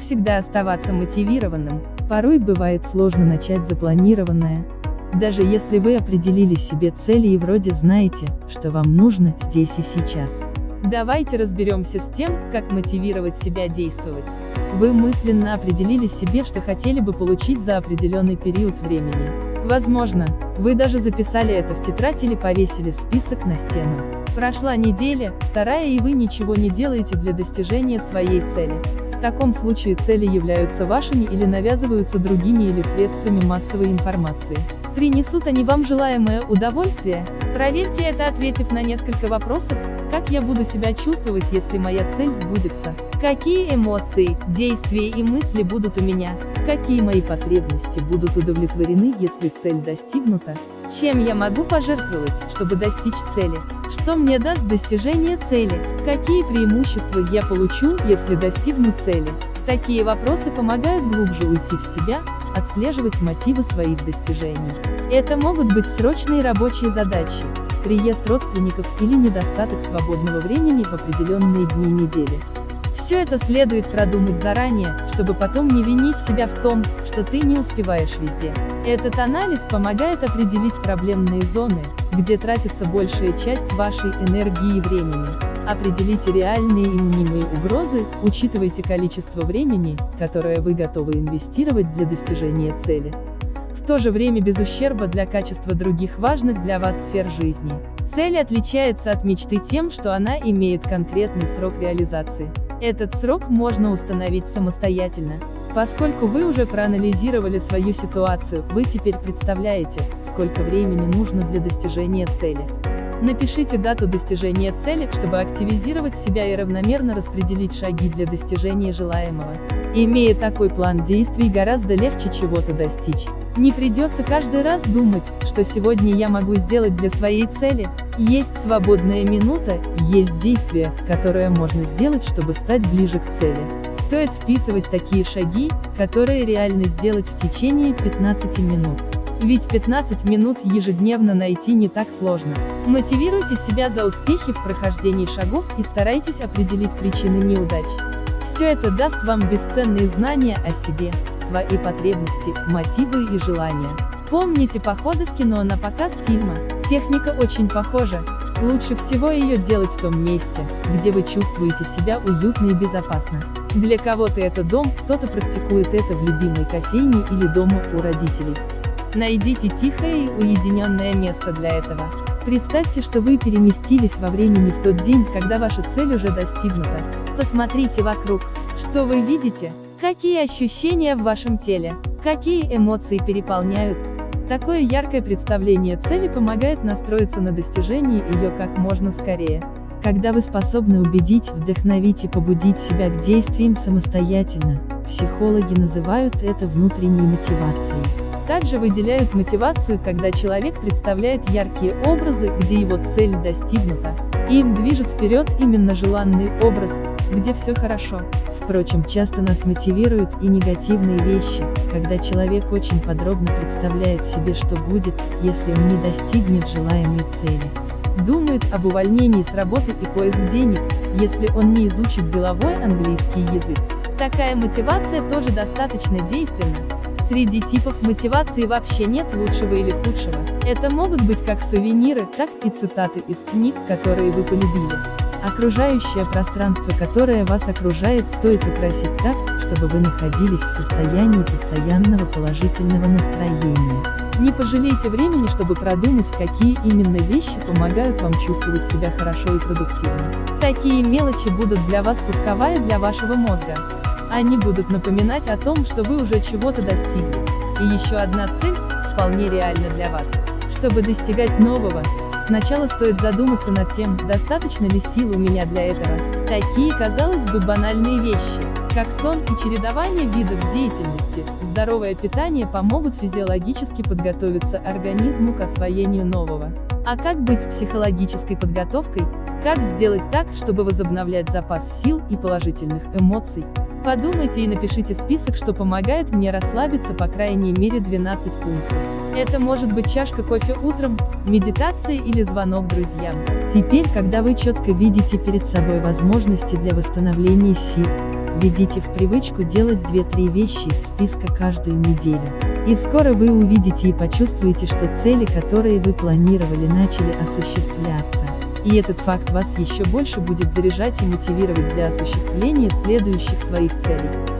всегда оставаться мотивированным? Порой бывает сложно начать запланированное, даже если вы определили себе цели и вроде знаете, что вам нужно здесь и сейчас. Давайте разберемся с тем, как мотивировать себя действовать. Вы мысленно определили себе, что хотели бы получить за определенный период времени. Возможно, вы даже записали это в тетрадь или повесили список на стену. Прошла неделя, вторая и вы ничего не делаете для достижения своей цели. В таком случае цели являются вашими или навязываются другими или средствами массовой информации. Принесут они вам желаемое удовольствие? Проверьте это, ответив на несколько вопросов, как я буду себя чувствовать, если моя цель сбудется? Какие эмоции, действия и мысли будут у меня? Какие мои потребности будут удовлетворены, если цель достигнута? Чем я могу пожертвовать, чтобы достичь цели? Что мне даст достижение цели? Какие преимущества я получу, если достигну цели? Такие вопросы помогают глубже уйти в себя, отслеживать мотивы своих достижений. Это могут быть срочные рабочие задачи, приезд родственников или недостаток свободного времени в определенные дни недели. Все это следует продумать заранее, чтобы потом не винить себя в том, что ты не успеваешь везде. Этот анализ помогает определить проблемные зоны, где тратится большая часть вашей энергии и времени. Определите реальные и мнимые угрозы, учитывайте количество времени, которое вы готовы инвестировать для достижения цели то же время без ущерба для качества других важных для вас сфер жизни. Цель отличается от мечты тем, что она имеет конкретный срок реализации. Этот срок можно установить самостоятельно. Поскольку вы уже проанализировали свою ситуацию, вы теперь представляете, сколько времени нужно для достижения цели. Напишите дату достижения цели, чтобы активизировать себя и равномерно распределить шаги для достижения желаемого. Имея такой план действий гораздо легче чего-то достичь. Не придется каждый раз думать, что сегодня я могу сделать для своей цели. Есть свободная минута, есть действие, которое можно сделать, чтобы стать ближе к цели. Стоит вписывать такие шаги, которые реально сделать в течение 15 минут. Ведь 15 минут ежедневно найти не так сложно. Мотивируйте себя за успехи в прохождении шагов и старайтесь определить причины неудач. Все это даст вам бесценные знания о себе, свои потребности, мотивы и желания. Помните походы в кино на показ фильма? Техника очень похожа. Лучше всего ее делать в том месте, где вы чувствуете себя уютно и безопасно. Для кого-то это дом, кто-то практикует это в любимой кофейне или дома у родителей. Найдите тихое и уединенное место для этого. Представьте, что вы переместились во времени в тот день, когда ваша цель уже достигнута. Посмотрите вокруг. Что вы видите? Какие ощущения в вашем теле? Какие эмоции переполняют? Такое яркое представление цели помогает настроиться на достижение ее как можно скорее. Когда вы способны убедить, вдохновить и побудить себя к действиям самостоятельно, психологи называют это внутренней мотивацией. Также выделяют мотивацию, когда человек представляет яркие образы, где его цель достигнута. И им движет вперед именно желанный образ, где все хорошо. Впрочем, часто нас мотивируют и негативные вещи, когда человек очень подробно представляет себе, что будет, если он не достигнет желаемой цели. Думает об увольнении с работы и поиск денег, если он не изучит деловой английский язык. Такая мотивация тоже достаточно действенна, Среди типов мотивации вообще нет лучшего или худшего. Это могут быть как сувениры, так и цитаты из книг, которые вы полюбили. Окружающее пространство, которое вас окружает, стоит украсить так, чтобы вы находились в состоянии постоянного положительного настроения. Не пожалейте времени, чтобы продумать, какие именно вещи помогают вам чувствовать себя хорошо и продуктивно. Такие мелочи будут для вас пусковая для вашего мозга. Они будут напоминать о том, что вы уже чего-то достигли. И еще одна цель, вполне реальна для вас. Чтобы достигать нового, сначала стоит задуматься над тем, достаточно ли сил у меня для этого. Такие, казалось бы, банальные вещи, как сон и чередование видов деятельности, здоровое питание помогут физиологически подготовиться организму к освоению нового. А как быть с психологической подготовкой? Как сделать так, чтобы возобновлять запас сил и положительных эмоций? Подумайте и напишите список, что помогает мне расслабиться по крайней мере 12 пунктов. Это может быть чашка кофе утром, медитация или звонок друзьям. Теперь, когда вы четко видите перед собой возможности для восстановления сил, Введите в привычку делать 2-3 вещи из списка каждую неделю. И скоро вы увидите и почувствуете, что цели, которые вы планировали, начали осуществляться. И этот факт вас еще больше будет заряжать и мотивировать для осуществления следующих своих целей.